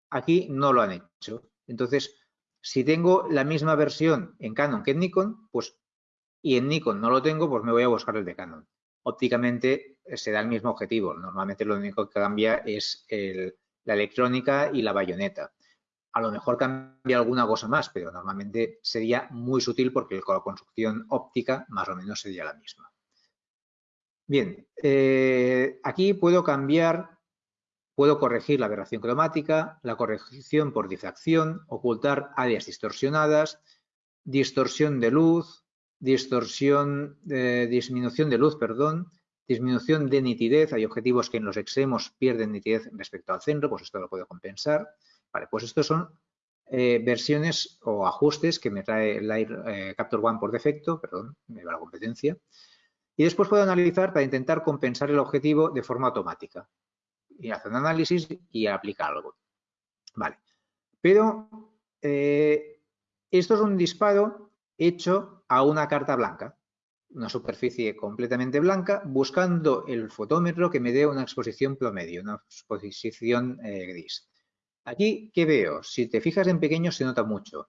aquí no lo han hecho. Entonces, si tengo la misma versión en Canon que en Nikon, pues y en Nikon no lo tengo, pues me voy a buscar el de Canon. Ópticamente eh, se da el mismo objetivo. Normalmente lo único que cambia es la electrónica y la bayoneta. A lo mejor cambia alguna cosa más, pero normalmente sería muy sutil porque la construcción óptica más o menos sería la misma. Bien, eh, aquí puedo cambiar, puedo corregir la aberración cromática, la corrección por difracción, ocultar áreas distorsionadas, distorsión de luz, distorsión, eh, disminución de luz, perdón, disminución de nitidez, hay objetivos que en los extremos pierden nitidez respecto al centro, pues esto lo puedo compensar. Vale, pues estos son eh, versiones o ajustes que me trae Light eh, Capture One por defecto, perdón, me va la competencia. Y después puedo analizar para intentar compensar el objetivo de forma automática. Y hacer un análisis y aplicar algo. Vale. Pero eh, esto es un disparo hecho a una carta blanca, una superficie completamente blanca, buscando el fotómetro que me dé una exposición promedio, una exposición gris. Aquí, ¿qué veo? Si te fijas en pequeño se nota mucho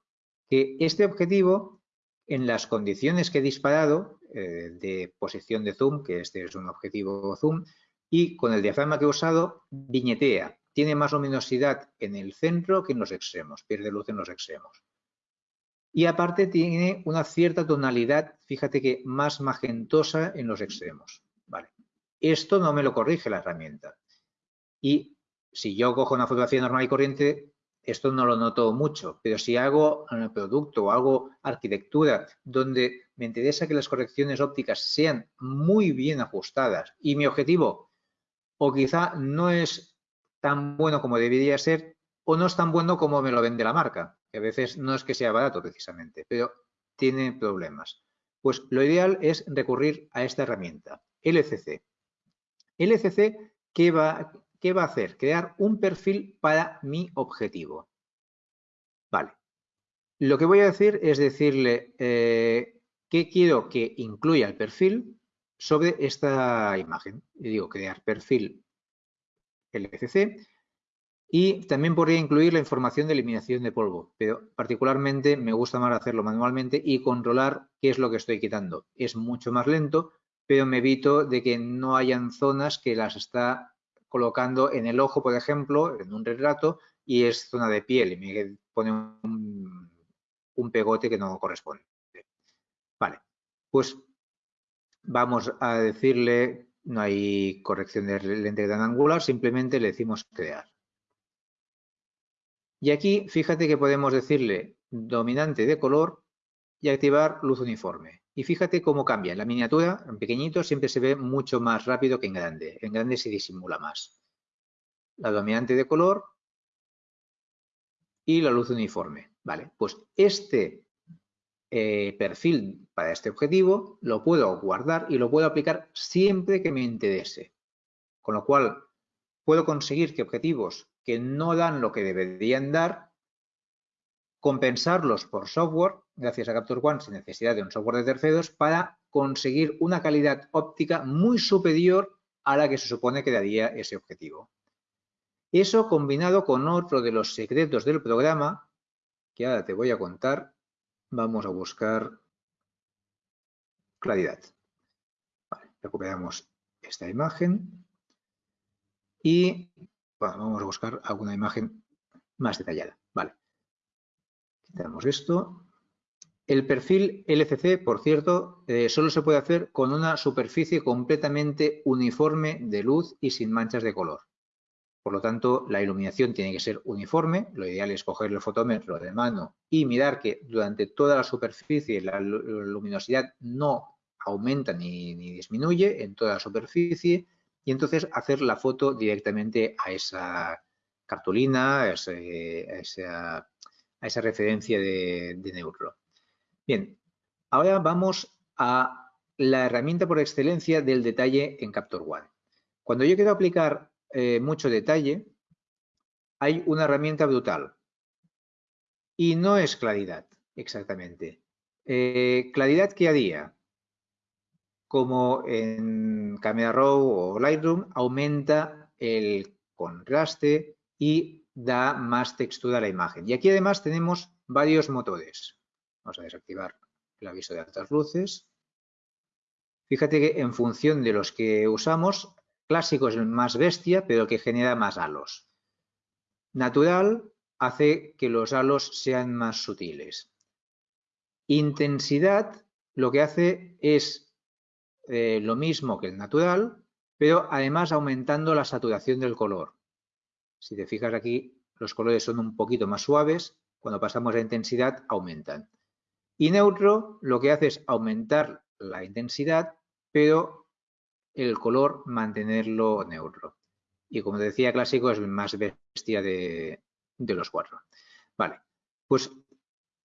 que este objetivo, en las condiciones que he disparado eh, de posición de zoom, que este es un objetivo zoom, y con el diafragma que he usado, viñetea. Tiene más luminosidad en el centro que en los extremos, pierde luz en los extremos. Y aparte tiene una cierta tonalidad, fíjate que más magentosa en los extremos. Vale. Esto no me lo corrige la herramienta. Y si yo cojo una fotografía normal y corriente, esto no lo noto mucho, pero si hago un producto o hago arquitectura donde me interesa que las correcciones ópticas sean muy bien ajustadas y mi objetivo o quizá no es tan bueno como debería ser o no es tan bueno como me lo vende la marca, que a veces no es que sea barato precisamente, pero tiene problemas. Pues lo ideal es recurrir a esta herramienta, LCC. LCC, ¿qué va, ¿qué va a hacer? Crear un perfil para mi objetivo. Vale. Lo que voy a decir es decirle eh, qué quiero que incluya el perfil sobre esta imagen. Y digo crear perfil LCC y también podría incluir la información de eliminación de polvo, pero particularmente me gusta más hacerlo manualmente y controlar qué es lo que estoy quitando. Es mucho más lento, pero me evito de que no hayan zonas que las está colocando en el ojo, por ejemplo, en un retrato, y es zona de piel y me pone un, pegote que no corresponde. Vale, pues vamos a decirle, no hay corrección de lente gran angular, simplemente le decimos crear. Y aquí, fíjate que podemos decirle dominante de color y activar luz uniforme. Y fíjate cómo cambia. En la miniatura, en pequeñito, siempre se ve mucho más rápido que en grande. En grande se disimula más. La dominante de color y la luz uniforme. Vale, pues este eh, perfil para este objetivo lo puedo guardar y lo puedo aplicar siempre que me interese. Con lo cual, puedo conseguir que objetivos que no dan lo que deberían dar compensarlos por software, gracias a Capture One, sin necesidad de un software de terceros, para conseguir una calidad óptica muy superior a la que se supone que daría ese objetivo. Eso combinado con otro de los secretos del programa, que ahora te voy a contar, vamos a buscar claridad. recuperamos esta imagen y vamos a buscar alguna imagen más detallada. Vale. Quitamos esto. El perfil LCC, por cierto, eh, solo se puede hacer con una superficie completamente uniforme de luz y sin manchas de color. Por lo tanto, la iluminación tiene que ser uniforme. Lo ideal es coger el fotómetro de mano y mirar que durante toda la superficie la luminosidad no aumenta ni, disminuye en toda la superficie y entonces hacer la foto directamente a esa cartulina, a esa a esa referencia de, neutro. Bien, ahora vamos a la herramienta por excelencia del detalle en Capture One. Cuando yo quiero aplicar eh, mucho detalle, hay una herramienta brutal. Y no es claridad, exactamente. Eh, claridad que haría, como en Camera Raw o Lightroom, aumenta el contraste y da más textura a la imagen. Y aquí además tenemos varios motores. Vamos a desactivar el aviso de altas luces. Fíjate que en función de los que usamos, clásico es más bestia, pero que genera más halos. Natural hace que los halos sean más sutiles. Intensidad lo que hace es eh, lo mismo que el natural, pero además aumentando la saturación del color. Si te fijas aquí, los colores son un poquito más suaves, cuando pasamos a intensidad aumentan. Y neutro lo que hace es aumentar la intensidad, pero el color mantenerlo neutro. Y como decía, clásico es el más bestia de, de los cuatro. Vale, pues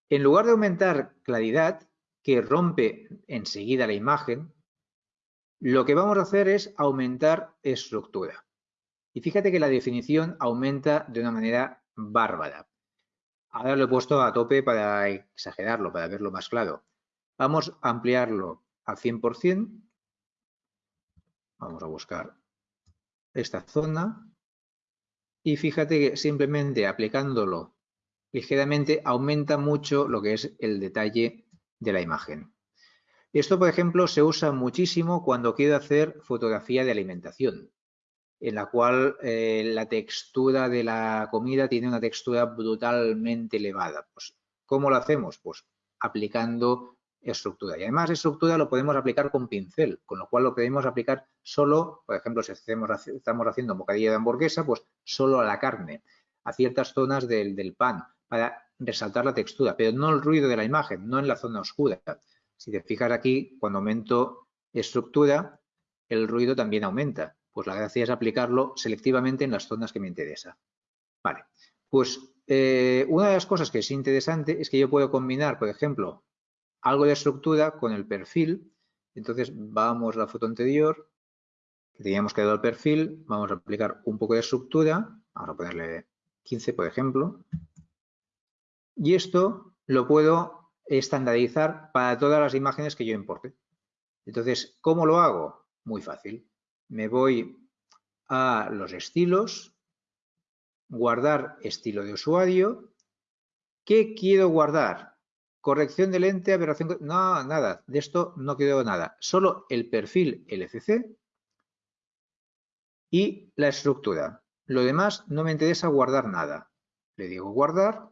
en lugar de aumentar claridad, que rompe enseguida la imagen, lo que vamos a hacer es aumentar estructura. Y fíjate que la definición aumenta de una manera bárbara. Ahora lo he puesto a tope para exagerarlo, para verlo más claro. Vamos a ampliarlo al 100%. Vamos a buscar esta zona. Y fíjate que simplemente aplicándolo ligeramente aumenta mucho lo que es el detalle de la imagen. Esto, por ejemplo, se usa muchísimo cuando quiero hacer fotografía de alimentación, en la cual eh, la textura de la comida tiene una textura brutalmente elevada. Pues, ¿Cómo lo hacemos? Pues aplicando estructura. Y además estructura lo podemos aplicar con pincel, con lo cual lo podemos aplicar solo, por ejemplo, si estamos haciendo bocadillo de hamburguesa, pues solo a la carne, a ciertas zonas del pan, para resaltar la textura, pero no el ruido de la imagen, no en la zona oscura. Si te fijas aquí, cuando aumento estructura, el ruido también aumenta. Pues la gracia es aplicarlo selectivamente en las zonas que me interesa. Vale, pues eh, una de las cosas que es interesante es que yo puedo combinar, por ejemplo, algo de estructura con el perfil. Entonces vamos a la foto anterior, que teníamos dar el perfil, vamos a aplicar un poco de estructura, vamos a ponerle 15 por ejemplo, y esto lo puedo estandarizar para todas las imágenes que yo importe. Entonces, ¿cómo lo hago? Muy fácil. Me voy a los estilos, guardar estilo de usuario. ¿Qué quiero guardar? Corrección de lente, aberración... No, nada. De esto no quiero nada. Solo el perfil LCC y la estructura. Lo demás no me interesa guardar nada. Le digo guardar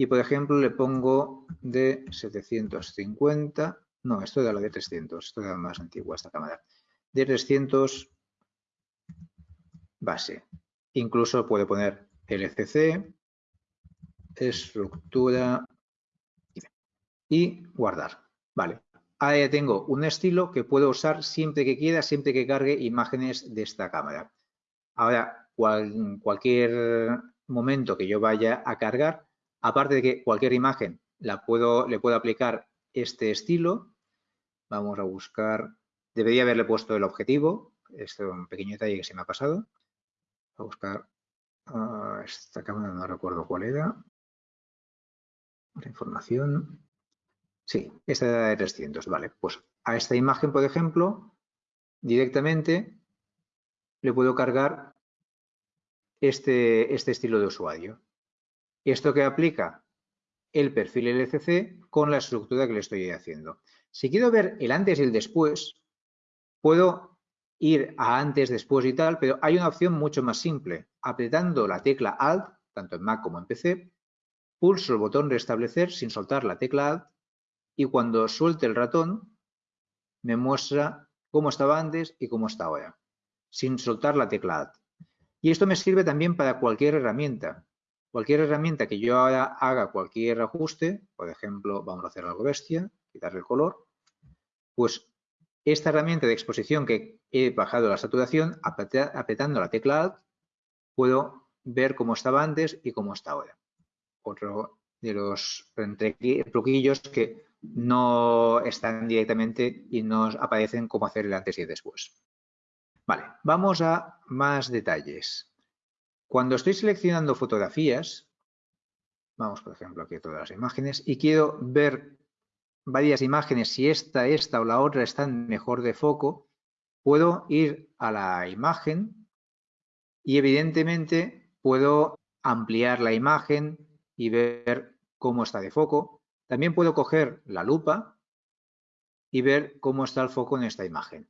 y por ejemplo le pongo de 750, no, esto era la de 300, esto era más antigua esta cámara, de 300 base. Incluso puedo poner LCC, estructura y guardar. Vale, ahora ya tengo un estilo que puedo usar siempre que quiera, siempre que cargue imágenes de esta cámara. Ahora, cualquier momento que yo vaya a cargar, Aparte de que cualquier imagen la puedo, le puedo aplicar este estilo. Vamos a buscar, debería haberle puesto el objetivo. Este es un pequeño detalle que se me ha pasado. a buscar ah, esta cámara, no recuerdo cuál era. La información. Sí, esta era de 300, vale. Pues a esta imagen, por ejemplo, directamente le puedo cargar este, este estilo de usuario. ¿Esto que aplica? El perfil LCC con la estructura que le estoy haciendo. Si quiero ver el antes y el después, puedo ir a antes, después y tal, pero hay una opción mucho más simple. Apretando la tecla Alt, tanto en Mac como en PC, pulso el botón restablecer sin soltar la tecla Alt y cuando suelte el ratón me muestra cómo estaba antes y cómo está ahora, sin soltar la tecla Alt. Y esto me sirve también para cualquier herramienta. Cualquier herramienta que yo haga cualquier ajuste, por ejemplo, vamos a hacer algo bestia, quitarle el color, pues esta herramienta de exposición que he bajado la saturación, apretando la tecla Alt, puedo ver cómo estaba antes y cómo está ahora. Otro de los truquillos que no están directamente y nos aparecen cómo hacer el antes y el después. Vale, vamos a más detalles. Cuando estoy seleccionando fotografías, vamos por ejemplo aquí todas las imágenes, y quiero ver varias imágenes, si esta, esta o la otra están mejor de foco, puedo ir a la imagen y evidentemente puedo ampliar la imagen y ver cómo está de foco. También puedo coger la lupa y ver cómo está el foco en esta imagen.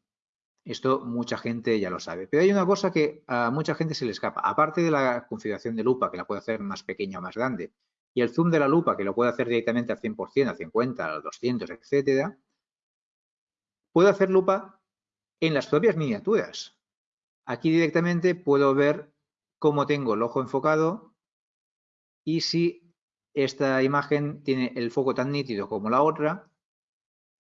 Esto mucha gente ya lo sabe. Pero hay una cosa que a mucha gente se le escapa. Aparte de la configuración de lupa, que la puede hacer más pequeña o más grande, y el zoom de la lupa, que lo puede hacer directamente al 100%, al 50, al 200, etcétera, puedo hacer lupa en las propias miniaturas. Aquí directamente puedo ver cómo tengo el ojo enfocado y si esta imagen tiene el foco tan nítido como la otra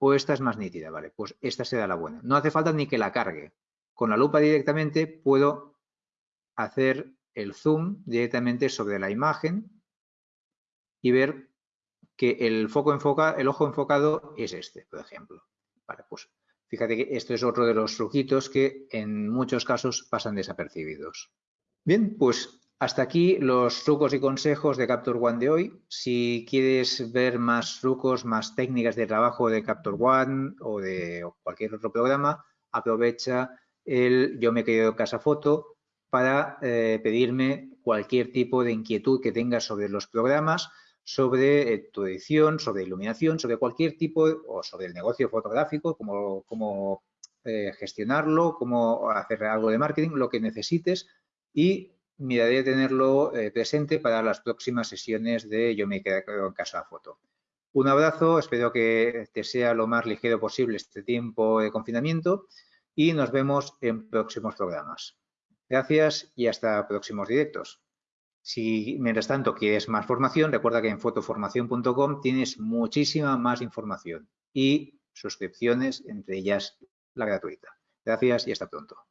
o esta es más nítida, ¿vale? Pues esta será la buena. No hace falta ni que la cargue. Con la lupa directamente puedo hacer el zoom directamente sobre la imagen y ver que el foco enfoca, el ojo enfocado es este, por ejemplo. Vale, pues fíjate que esto es otro de los truquitos que en muchos casos pasan desapercibidos. Bien, pues hasta aquí los trucos y consejos de Capture One de hoy. Si quieres ver más trucos, más técnicas de trabajo de Capture One o de cualquier otro programa, aprovecha el Yo me he quedado casa foto para eh, pedirme cualquier tipo de inquietud que tengas sobre los programas sobre eh, tu edición, sobre iluminación, sobre cualquier tipo o sobre el negocio fotográfico, cómo, eh, gestionarlo, cómo hacer algo de marketing, lo que necesites y miraré tenerlo eh, presente para las próximas sesiones de Yo me quedo en casa foto. Un abrazo, espero que te sea lo más ligero posible este tiempo de confinamiento y nos vemos en próximos programas. Gracias y hasta próximos directos. Si mientras tanto quieres más formación, recuerda que en fotoformación.com tienes muchísima más información y suscripciones, entre ellas la gratuita. Gracias y hasta pronto.